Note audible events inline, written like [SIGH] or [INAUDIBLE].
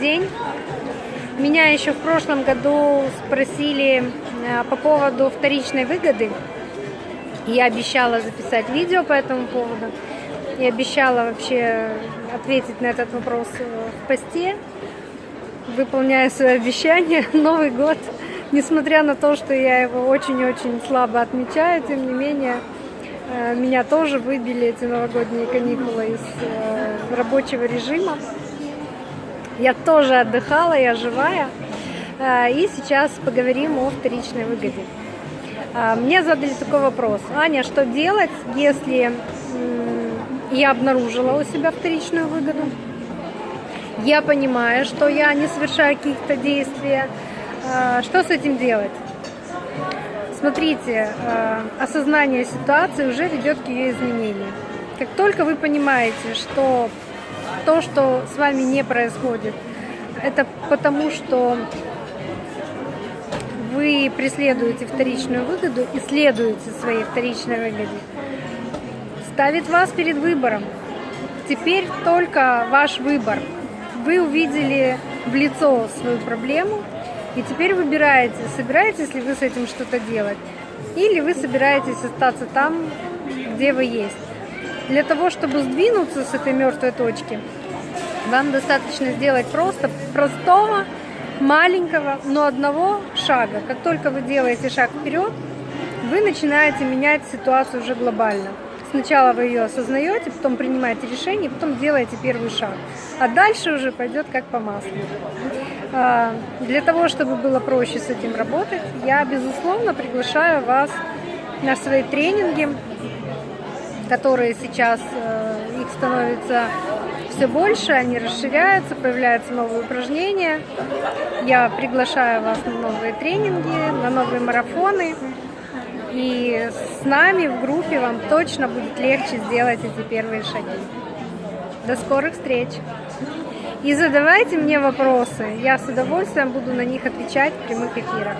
день. Меня еще в прошлом году спросили э, по поводу вторичной выгоды. Я обещала записать видео по этому поводу. И обещала вообще ответить на этот вопрос в посте. Выполняю свои обещания. [LAUGHS] Новый год, несмотря на то, что я его очень-очень слабо отмечаю, тем не менее, э, меня тоже выбили эти новогодние каникулы из э, рабочего режима. Я тоже отдыхала, я живая. Э, и сейчас поговорим о вторичной выгоде. Мне задали такой вопрос. Аня, что делать, если я обнаружила у себя вторичную выгоду? Я понимаю, что я не совершаю каких-то действий. Что с этим делать? Смотрите, осознание ситуации уже ведет к ее изменению. Как только вы понимаете, что то, что с вами не происходит, это потому, что вы преследуете вторичную выгоду и следуете своей вторичной выгоде, ставит вас перед выбором. Теперь только ваш выбор. Вы увидели в лицо свою проблему, и теперь выбираете, собираетесь ли вы с этим что-то делать, или вы собираетесь остаться там, где вы есть. Для того, чтобы сдвинуться с этой мертвой точки, вам достаточно сделать просто простого, маленького, но одного шага. Как только вы делаете шаг вперед, вы начинаете менять ситуацию уже глобально. Сначала вы ее осознаете, потом принимаете решение, потом делаете первый шаг. А дальше уже пойдет как по маслу. А, для того, чтобы было проще с этим работать, я, безусловно, приглашаю вас на свои тренинги которые сейчас, э, их становится все больше, они расширяются, появляются новые упражнения. Я приглашаю вас на новые тренинги, на новые марафоны. И с нами в группе вам точно будет легче сделать эти первые шаги. До скорых встреч! И задавайте мне вопросы, я с удовольствием буду на них отвечать в прямых эфирах.